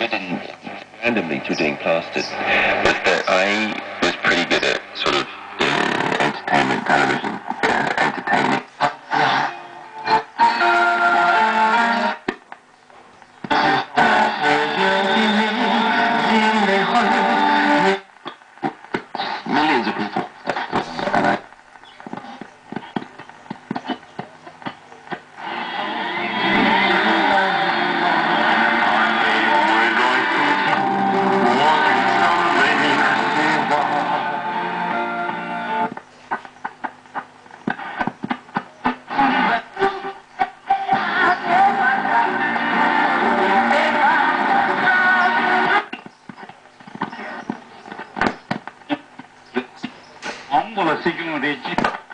forbidden randomly to doing plastered, was that uh, I was pretty good at sort of entertainment television, uh, entertaining. Millions of people 몽골 세균의 지